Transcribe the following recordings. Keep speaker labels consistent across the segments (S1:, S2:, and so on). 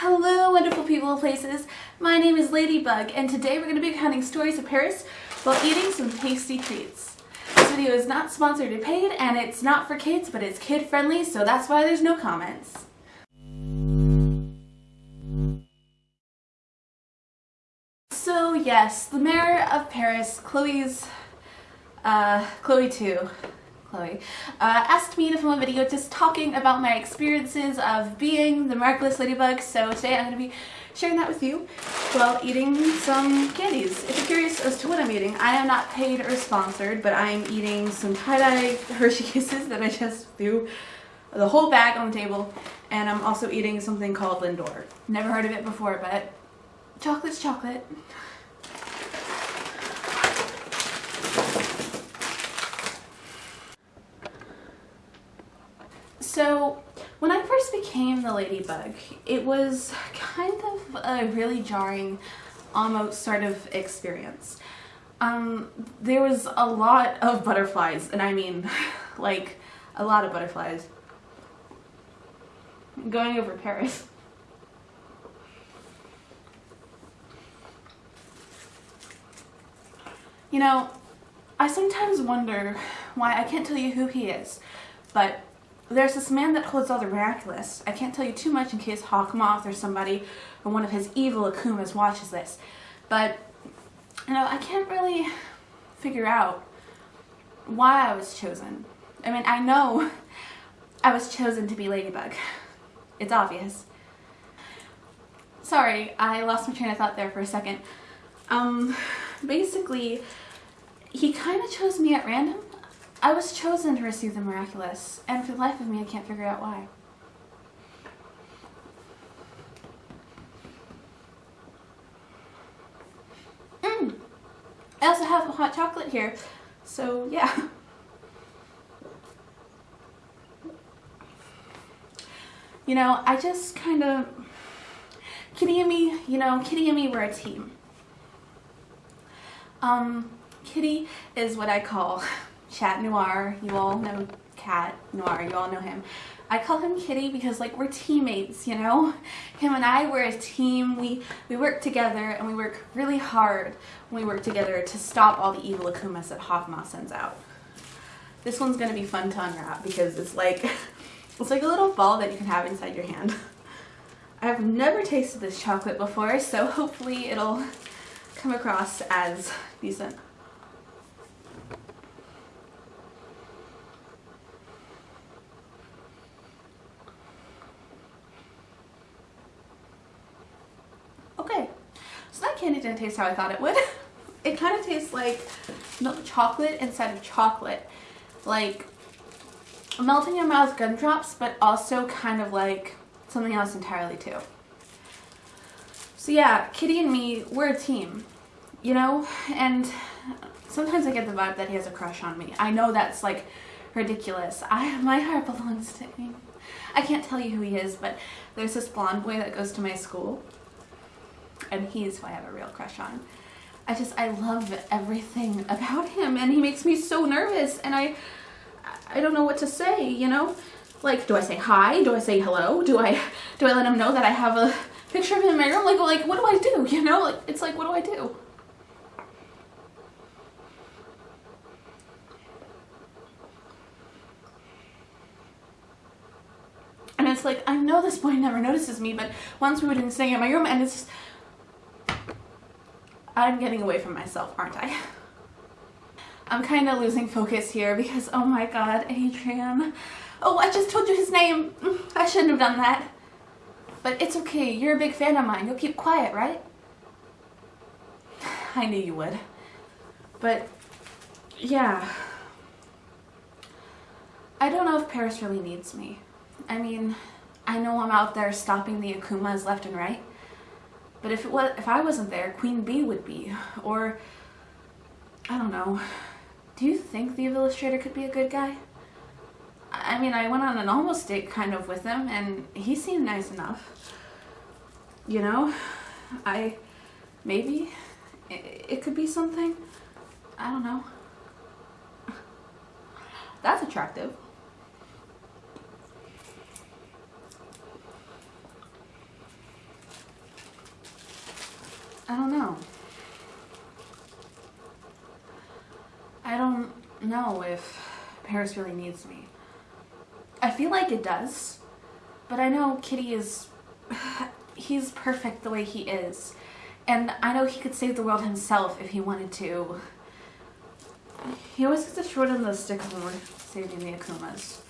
S1: Hello wonderful people of places, my name is Ladybug and today we're going to be counting stories of Paris while eating some tasty treats. This video is not sponsored or paid and it's not for kids but it's kid friendly so that's why there's no comments. So yes, the mayor of Paris, Chloe's, uh, Chloe too, Chloe, uh, asked me to film a video just talking about my experiences of being the Miraculous Ladybug, so today I'm going to be sharing that with you while eating some candies. If you're curious as to what I'm eating, I am not paid or sponsored, but I am eating some tie-dye Hershey Kisses that I just threw the whole bag on the table, and I'm also eating something called Lindor. Never heard of it before, but chocolate's chocolate. So when I first became the ladybug, it was kind of a really jarring, almost sort of experience. Um, there was a lot of butterflies, and I mean, like, a lot of butterflies. Going over Paris. You know, I sometimes wonder why I can't tell you who he is, but there's this man that holds all the miraculous. I can't tell you too much in case Hawkmoth or somebody or one of his evil Akumas watches this. But, you know, I can't really figure out why I was chosen. I mean, I know I was chosen to be Ladybug. It's obvious. Sorry, I lost my train of thought there for a second. Um, basically, he kind of chose me at random. I was chosen to receive the miraculous, and for the life of me, I can't figure out why. Mmm! I also have hot chocolate here, so yeah. You know, I just kind of, Kitty and me, you know, Kitty and me, we're a team. Um, Kitty is what I call Chat Noir. You all know Cat Noir. You all know him. I call him Kitty because like we're teammates, you know? Him and I, we're a team. We, we work together and we work really hard when we work together to stop all the evil Akumas that Hawkmoth sends out. This one's gonna be fun to unwrap because it's like, it's like a little ball that you can have inside your hand. I've never tasted this chocolate before, so hopefully it'll come across as decent. Candy didn't taste how I thought it would. it kind of tastes like milk chocolate instead of chocolate. Like melting your mouth gumdrops, but also kind of like something else entirely too. So yeah, Kitty and me, we're a team, you know? And sometimes I get the vibe that he has a crush on me. I know that's like ridiculous. I My heart belongs to him. I can't tell you who he is, but there's this blonde boy that goes to my school and he's who I have a real crush on. I just, I love everything about him and he makes me so nervous and I, I don't know what to say, you know? Like, do I say hi? Do I say hello? Do I, do I let him know that I have a picture of him in my room? Like, like, what do I do? You know, like, it's like, what do I do? And it's like, I know this boy never notices me, but once we were doing staying in my room and it's just, I'm getting away from myself, aren't I? I'm kind of losing focus here because, oh my god, Adrien. Oh, I just told you his name. Mm, I shouldn't have done that. But it's okay, you're a big fan of mine. You'll keep quiet, right? I knew you would. But, yeah. I don't know if Paris really needs me. I mean, I know I'm out there stopping the Akumas left and right. But if it was, if I wasn't there, Queen Bee would be. Or, I don't know. Do you think the illustrator could be a good guy? I mean, I went on an almost date kind of with him, and he seemed nice enough. You know? I, maybe, it, it could be something. I don't know. That's attractive. I don't know. I don't know if Paris really needs me. I feel like it does, but I know Kitty is. He's perfect the way he is. And I know he could save the world himself if he wanted to. He always gets to short of the stick when we're saving the Akumas.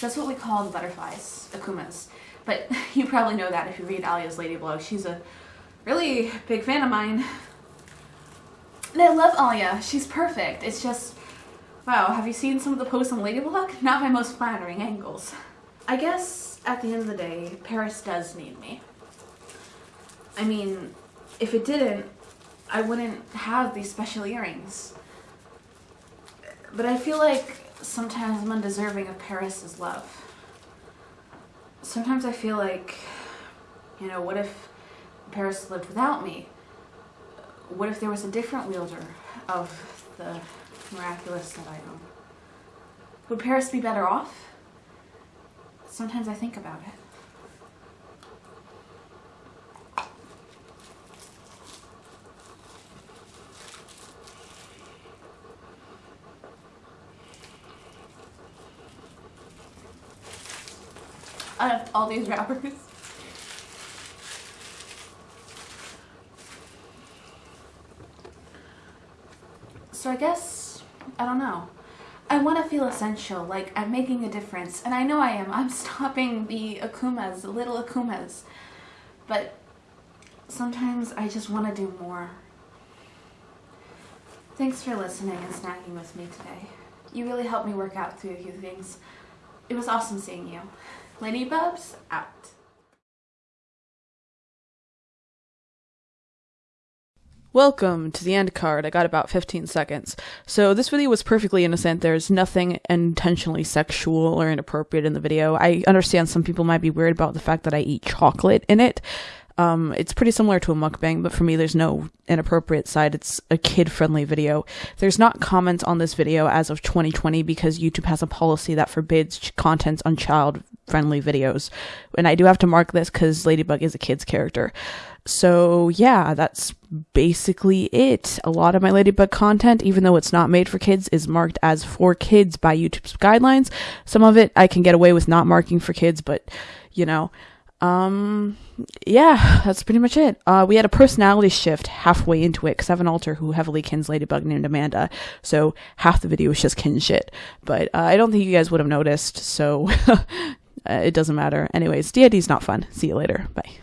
S1: That's what we call the butterflies, Akumas. But you probably know that if you read Alya's Lady blog. She's a really big fan of mine. And I love Alya. She's perfect. It's just, wow, have you seen some of the posts on Ladybug? Not my most flattering angles. I guess at the end of the day, Paris does need me. I mean, if it didn't, I wouldn't have these special earrings. But I feel like sometimes I'm undeserving of Paris's love. Sometimes I feel like, you know, what if Paris lived without me? What if there was a different wielder of the miraculous that I own? Would Paris be better off? Sometimes I think about it. out of all these wrappers. So I guess, I don't know. I want to feel essential, like I'm making a difference. And I know I am. I'm stopping the Akumas, the little Akumas. But sometimes I just want to do more. Thanks for listening and snagging with me today. You really helped me work out through a few things. It was awesome seeing you. Ladybubs out.
S2: Welcome to the end card. I got about 15 seconds. So this video was perfectly innocent. There's nothing intentionally sexual or inappropriate in the video. I understand some people might be weird about the fact that I eat chocolate in it. Um, it's pretty similar to a mukbang, but for me, there's no inappropriate side. It's a kid friendly video. There's not comments on this video as of 2020 because YouTube has a policy that forbids content on child friendly videos. And I do have to mark this because Ladybug is a kid's character. So, yeah, that's basically it. A lot of my Ladybug content, even though it's not made for kids, is marked as for kids by YouTube's guidelines. Some of it I can get away with not marking for kids, but, you know, um, yeah, that's pretty much it. Uh, we had a personality shift halfway into it because I have an alter who heavily kins Ladybug named Amanda, so half the video was just kin shit. But uh, I don't think you guys would have noticed, so uh, it doesn't matter. Anyways, D&D's not fun. See you later. Bye.